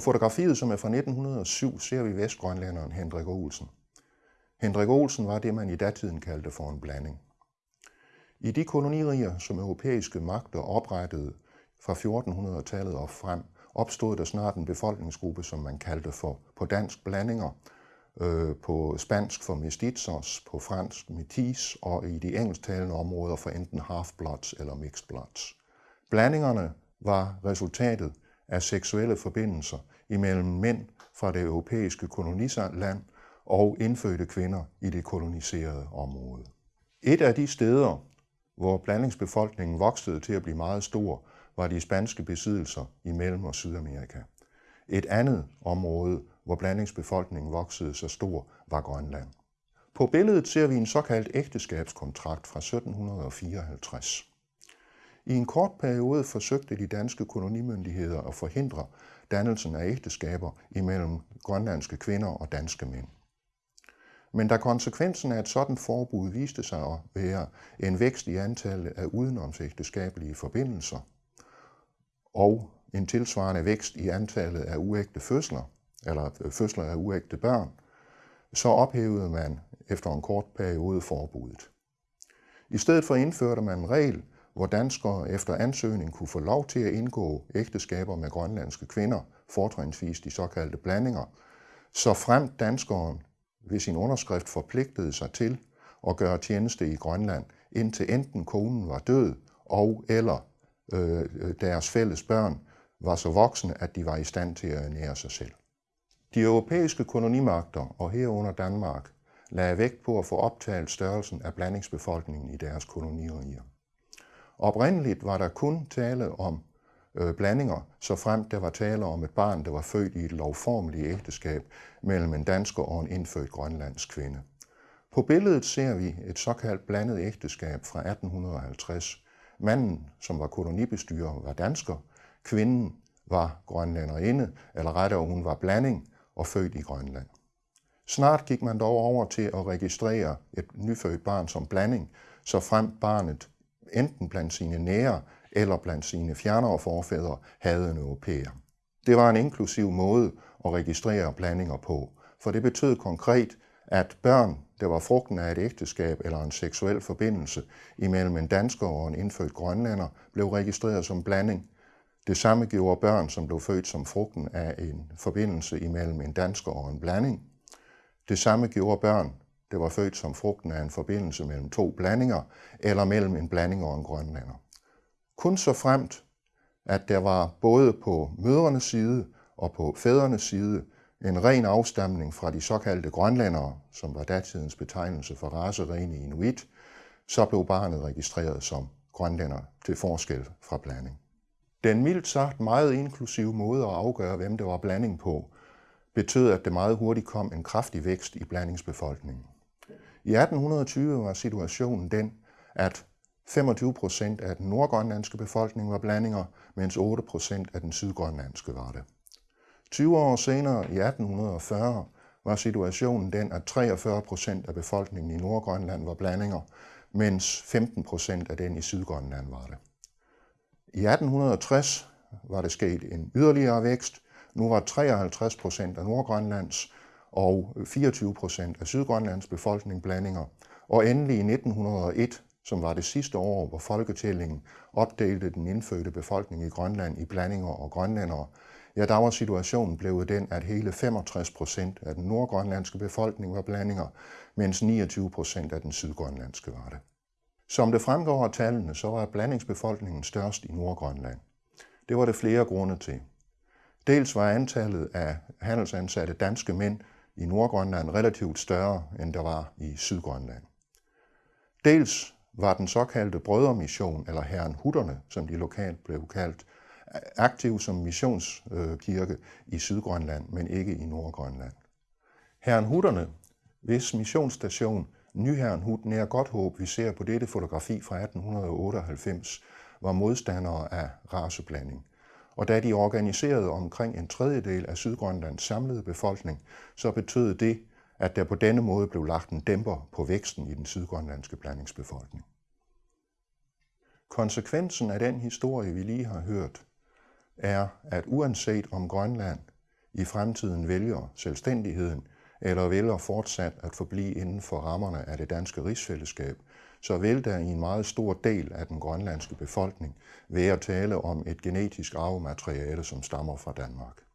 Fotografiet, som er fra 1907, ser vi vestgrønlænderen Hendrik Olsen. Hendrik Olsen var det, man i datiden kaldte for en blanding. I de koloniriger, som europæiske magter oprettede fra 1400-tallet og frem, opstod der snart en befolkningsgruppe, som man kaldte for på dansk blandinger, øh, på spansk for mestizos, på fransk metis og i de engelsktalende områder for enten half-bloods eller mixed bloods. Blandingerne var resultatet af seksuelle forbindelser imellem mænd fra det europæiske koloniland og indfødte kvinder i det koloniserede område. Et af de steder, hvor blandingsbefolkningen voksede til at blive meget stor, var de spanske besiddelser i Mellem- og Sydamerika. Et andet område, hvor blandingsbefolkningen voksede så stor, var Grønland. På billedet ser vi en såkaldt ægteskabskontrakt fra 1754. I en kort periode forsøgte de danske kolonimyndigheder at forhindre dannelsen af ægteskaber imellem grønlandske kvinder og danske mænd. Men da konsekvensen af et sådan forbud viste sig at være en vækst i antallet af udenomsægteskabelige forbindelser og en tilsvarende vækst i antallet af uægte fødsler, eller øh, fødsler af uægte børn, så ophævede man efter en kort periode forbuddet. I stedet for indførte man en regel, hvor danskere efter ansøgning kunne få lov til at indgå ægteskaber med grønlandske kvinder, fortrinsvis de såkaldte blandinger, så frem danskeren ved sin underskrift forpligtede sig til at gøre tjeneste i Grønland, indtil enten konen var død, og eller øh, øh deres fælles børn var så voksne, at de var i stand til at ernære sig selv. De europæiske kolonimagter, og herunder Danmark, lagde vægt på at få optalt størrelsen af blandingsbefolkningen i deres koloniriger. Oprindeligt var der kun tale om øh, blandinger, så frem der var tale om et barn, der var født i et lovformeligt ægteskab mellem en dansker og en indfødt grønlandsk kvinde. På billedet ser vi et såkaldt blandet ægteskab fra 1850. Manden, som var kolonibestyrer, var dansker. Kvinden var grønlænderinde, eller rettere hun var blanding og født i Grønland. Snart gik man dog over til at registrere et nyfødt barn som blanding, så frem barnet enten blandt sine nære eller blandt sine fjernere forfædre havde en europæer. Det var en inklusiv måde at registrere blandinger på, for det betød konkret, at børn, der var frugten af et ægteskab eller en seksuel forbindelse imellem en dansker og en indfødt grønlænder, blev registreret som blanding. Det samme gjorde børn, som blev født som frugten af en forbindelse imellem en dansker og en blanding. Det samme gjorde børn, det var født som frugten af en forbindelse mellem to blandinger, eller mellem en blanding og en grønlander. Kun så fremt, at der var både på mødrenes side og på fædrenes side en ren afstamning fra de såkaldte grønlandere, som var datidens betegnelse for raserene inuit, så blev barnet registreret som grønlænder til forskel fra blanding. Den mildt sagt meget inklusive måde at afgøre, hvem det var blanding på, betød, at det meget hurtigt kom en kraftig vækst i blandingsbefolkningen. I 1820 var situationen den, at 25 procent af den nordgrønlandske befolkning var blandinger, mens 8 procent af den sydgrønlandske var det. 20 år senere, i 1840, var situationen den, at 43 procent af befolkningen i Nordgrønland var blandinger, mens 15 procent af den i Sydgrønland var det. I 1860 var det sket en yderligere vækst. Nu var 53 procent af Nordgrønlands og 24 procent af Sydgrønlands befolkning blandinger. Og endelig i 1901, som var det sidste år, hvor folketællingen opdelte den indfødte befolkning i Grønland i blandinger og grønlændere, ja, der var situationen blevet den, at hele 65 procent af den nordgrønlandske befolkning var blandinger, mens 29 procent af den sydgrønlandske var det. Som det fremgår af tallene, så var blandingsbefolkningen størst i Nordgrønland. Det var det flere grunde til. Dels var antallet af handelsansatte danske mænd i Nordgrønland relativt større, end der var i Sydgrønland. Dels var den såkaldte brødremission, eller herren Hutterne, som de lokalt blev kaldt, aktiv som missionskirke øh, i Sydgrønland, men ikke i Nordgrønland. Herren Hutterne, hvis missionsstation Nyherren Hut nær Godthåb, vi ser på dette fotografi fra 1898, var modstandere af raceblanding. Og da de organiserede omkring en tredjedel af Sydgrønlands samlede befolkning, så betød det, at der på denne måde blev lagt en dæmper på væksten i den sydgrønlandske blandingsbefolkning. Konsekvensen af den historie, vi lige har hørt, er, at uanset om Grønland i fremtiden vælger selvstændigheden, eller vælger fortsat at forblive inden for rammerne af det danske rigsfællesskab, så vil der i en meget stor del af den grønlandske befolkning være tale om et genetisk arvemateriale, som stammer fra Danmark.